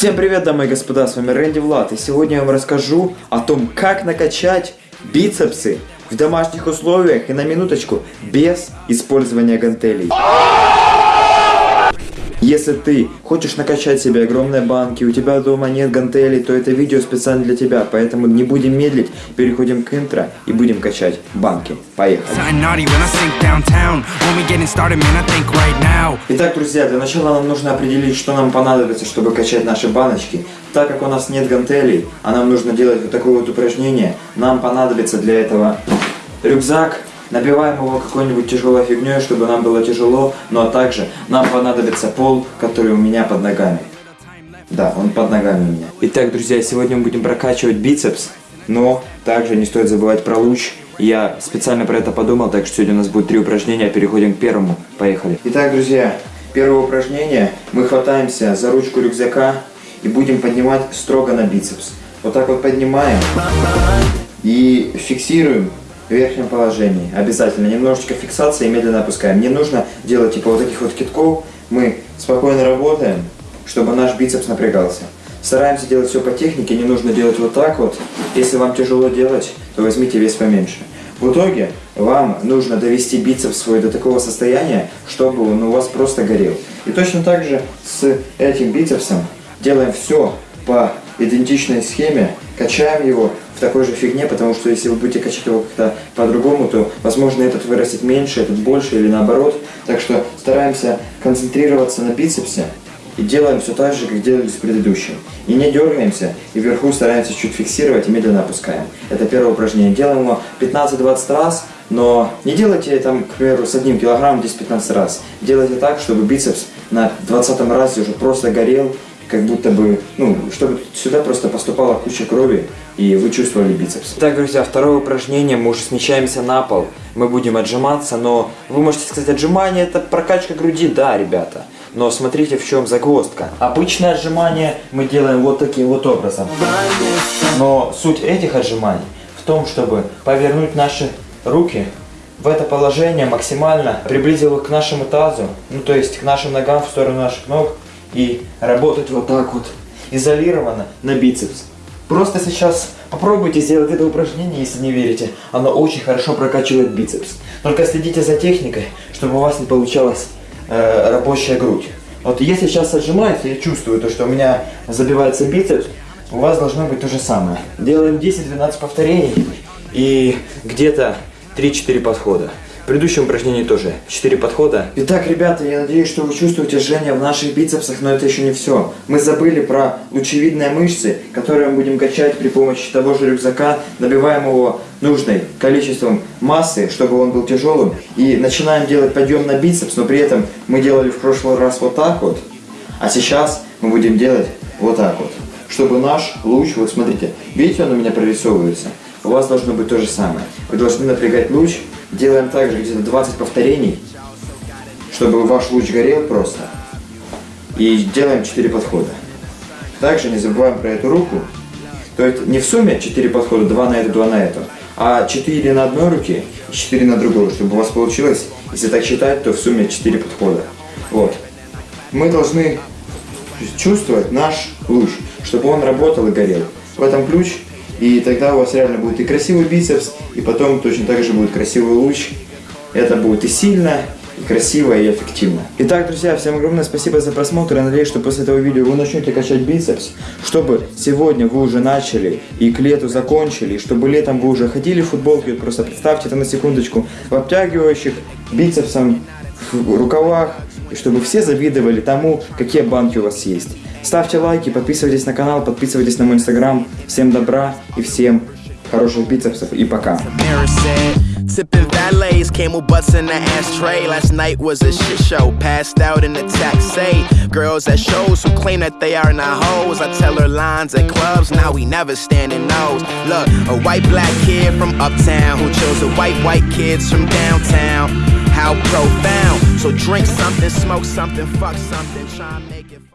Всем привет, дамы и господа, с вами Рэнди Влад, и сегодня я вам расскажу о том, как накачать бицепсы в домашних условиях и на минуточку без использования гантелей. Если ты хочешь накачать себе огромные банки, у тебя дома нет гантелей, то это видео специально для тебя, поэтому не будем медлить, переходим к интро и будем качать банки. Поехали! Итак, друзья, для начала нам нужно определить, что нам понадобится, чтобы качать наши баночки. Так как у нас нет гантелей, а нам нужно делать вот такое вот упражнение, нам понадобится для этого рюкзак, Набиваем его какой-нибудь тяжелой фигней, чтобы нам было тяжело, но также нам понадобится пол, который у меня под ногами. Да, он под ногами у меня. Итак, друзья, сегодня мы будем прокачивать бицепс, но также не стоит забывать про луч. Я специально про это подумал, так что сегодня у нас будет три упражнения, переходим к первому. Поехали. Итак, друзья, первое упражнение. Мы хватаемся за ручку рюкзака и будем поднимать строго на бицепс. Вот так вот поднимаем и фиксируем в верхнем положении. Обязательно. Немножечко фиксации и медленно опускаем. Не нужно делать типа вот таких вот китков. Мы спокойно работаем, чтобы наш бицепс напрягался. Стараемся делать все по технике, не нужно делать вот так вот. Если вам тяжело делать, то возьмите вес поменьше. В итоге вам нужно довести бицепс свой до такого состояния, чтобы он у вас просто горел. И точно так же с этим бицепсом делаем все по идентичной схеме, качаем его в такой же фигне, потому что если вы будете качать его как-то по-другому, то, возможно, этот вырастет меньше, этот больше или наоборот. Так что стараемся концентрироваться на бицепсе и делаем все так же, как делали с предыдущим. И не дергаемся, и вверху стараемся чуть фиксировать и медленно опускаем. Это первое упражнение. Делаем его 15-20 раз, но не делайте там, к примеру, с одним килограммом 10-15 раз. Делайте так, чтобы бицепс на 20 разе уже просто горел, как будто бы, ну, чтобы сюда просто поступала куча крови, и вы чувствовали бицепс. Итак, друзья, второе упражнение, мы уже смещаемся на пол, мы будем отжиматься, но вы можете сказать, отжимание это прокачка груди, да, ребята. Но смотрите, в чем загвоздка. Обычное отжимание мы делаем вот таким вот образом. Но суть этих отжиманий в том, чтобы повернуть наши руки в это положение максимально, приблизил их к нашему тазу, ну то есть к нашим ногам в сторону наших ног, и работать вот так вот изолированно на бицепс. Просто сейчас попробуйте сделать это упражнение, если не верите. Оно очень хорошо прокачивает бицепс. Только следите за техникой, чтобы у вас не получалась э, рабочая грудь. Вот если сейчас отжимается, я чувствую то, что у меня забивается бицепс, у вас должно быть то же самое. Делаем 10-12 повторений и где-то 3-4 подхода предыдущем упражнении тоже 4 подхода. Итак, ребята, я надеюсь, что вы чувствуете жжение в наших бицепсах, но это еще не все. Мы забыли про лучевидные мышцы, которые мы будем качать при помощи того же рюкзака, набиваем его нужной количеством массы, чтобы он был тяжелым, и начинаем делать подъем на бицепс, но при этом мы делали в прошлый раз вот так вот, а сейчас мы будем делать вот так вот, чтобы наш луч, вот смотрите, видите, он у меня прорисовывается, у вас должно быть то же самое. Вы должны напрягать луч, Делаем также где-то 20 повторений, чтобы ваш луч горел просто. И делаем 4 подхода. Также не забываем про эту руку. То есть не в сумме 4 подхода, 2 на эту, 2 на эту, а 4 на одной руке и 4 на другой, чтобы у вас получилось, если так считать, то в сумме 4 подхода. Вот. Мы должны чувствовать наш луч, чтобы он работал и горел. В этом ключ и тогда у вас реально будет и красивый бицепс, и потом точно так же будет красивый луч. Это будет и сильно, и красиво, и эффективно. Итак, друзья, всем огромное спасибо за просмотр. Я надеюсь, что после этого видео вы начнете качать бицепс, чтобы сегодня вы уже начали и к лету закончили, и чтобы летом вы уже ходили в футболке, просто представьте это на секундочку, в обтягивающих бицепсом, в рукавах, и чтобы все завидовали тому, какие банки у вас есть. Ставьте лайки, подписывайтесь на канал, подписывайтесь на мой инстаграм. Всем добра и всем хороших бицепсов и пока. Tipping valets, camel butts in the ashtray. Last night was a shit show. Passed out in the taxi. Girls at shows who claim that they are not hoes. I tell her lines at clubs, now we never standing nose. Look, a white black kid from uptown who chose a white white kids from downtown. How profound. So drink something, smoke something, fuck something, try and make it.